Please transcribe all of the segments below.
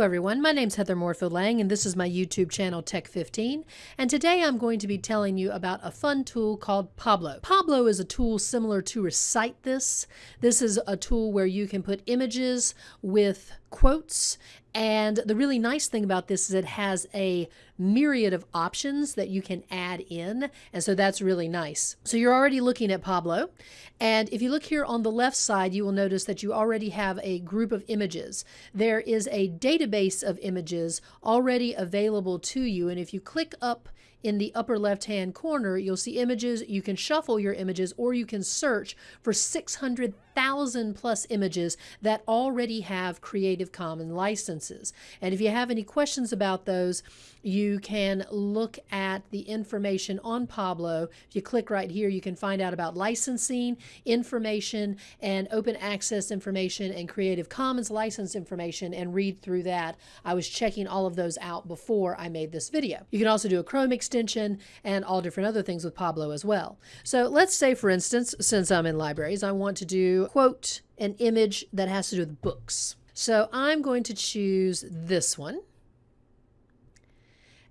Everyone, my name's Heather Moorefield Lang and this is my YouTube channel Tech15 and today I'm going to be telling you about a fun tool called Pablo. Pablo is a tool similar to Recite This. This is a tool where you can put images with quotes and the really nice thing about this is it has a myriad of options that you can add in. And so that's really nice. So you're already looking at Pablo. And if you look here on the left side, you will notice that you already have a group of images. There is a database of images already available to you. And if you click up in the upper left hand corner, you'll see images. You can shuffle your images or you can search for 600,000 plus images that already have Creative Commons licenses. And if you have any questions about those, you can look at the information on Pablo. If you click right here, you can find out about licensing information and open access information and Creative Commons license information and read through that. I was checking all of those out before I made this video. You can also do a Chrome extension and all different other things with Pablo as well. So let's say, for instance, since I'm in libraries, I want to do quote an image that has to do with books. So I'm going to choose this one.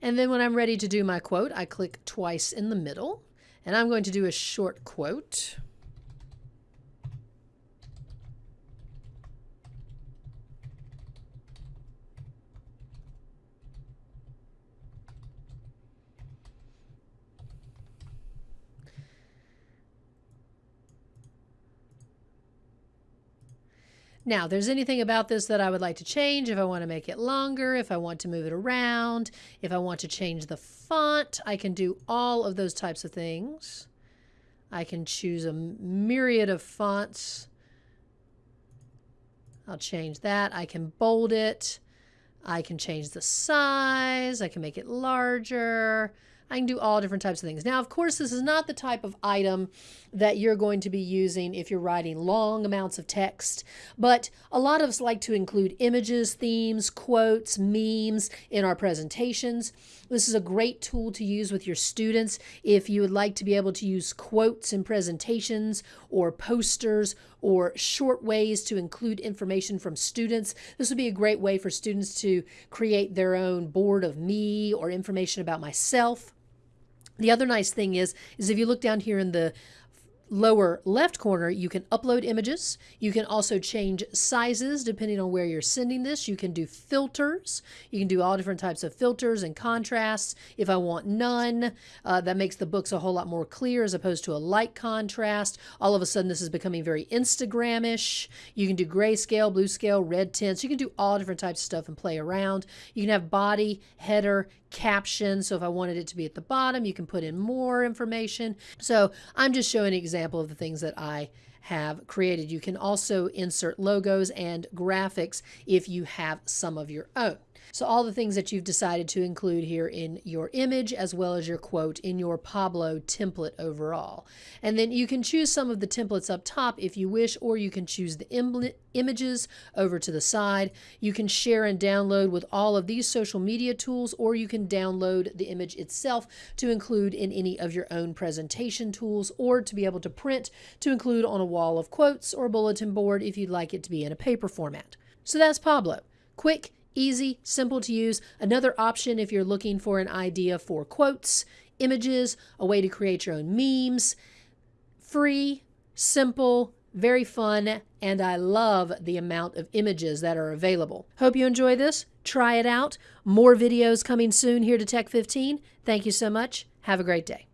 And then when I'm ready to do my quote, I click twice in the middle. And I'm going to do a short quote. Now, there's anything about this that I would like to change, if I want to make it longer, if I want to move it around, if I want to change the font, I can do all of those types of things. I can choose a myriad of fonts. I'll change that. I can bold it. I can change the size. I can make it larger. I can do all different types of things. Now, of course, this is not the type of item that you're going to be using if you're writing long amounts of text, but a lot of us like to include images, themes, quotes, memes in our presentations. This is a great tool to use with your students if you would like to be able to use quotes in presentations or posters or short ways to include information from students. This would be a great way for students to create their own board of me or information about myself. The other nice thing is, is if you look down here in the lower left corner, you can upload images. You can also change sizes depending on where you're sending this. You can do filters. You can do all different types of filters and contrasts. If I want none, uh, that makes the books a whole lot more clear as opposed to a light contrast. All of a sudden, this is becoming very Instagram-ish. You can do grayscale, blue scale, red tints. You can do all different types of stuff and play around. You can have body, header, caption. So if I wanted it to be at the bottom, you can put in more information. So I'm just showing an example of the things that I have created. You can also insert logos and graphics if you have some of your own. So all the things that you've decided to include here in your image as well as your quote in your Pablo template overall. And then you can choose some of the templates up top if you wish, or you can choose the images over to the side. You can share and download with all of these social media tools, or you can download the image itself to include in any of your own presentation tools, or to be able to print to include on a wall of quotes or bulletin board if you'd like it to be in a paper format. So that's Pablo. Quick, Easy, simple to use. Another option if you're looking for an idea for quotes, images, a way to create your own memes. Free, simple, very fun, and I love the amount of images that are available. Hope you enjoy this. Try it out. More videos coming soon here to Tech 15. Thank you so much. Have a great day.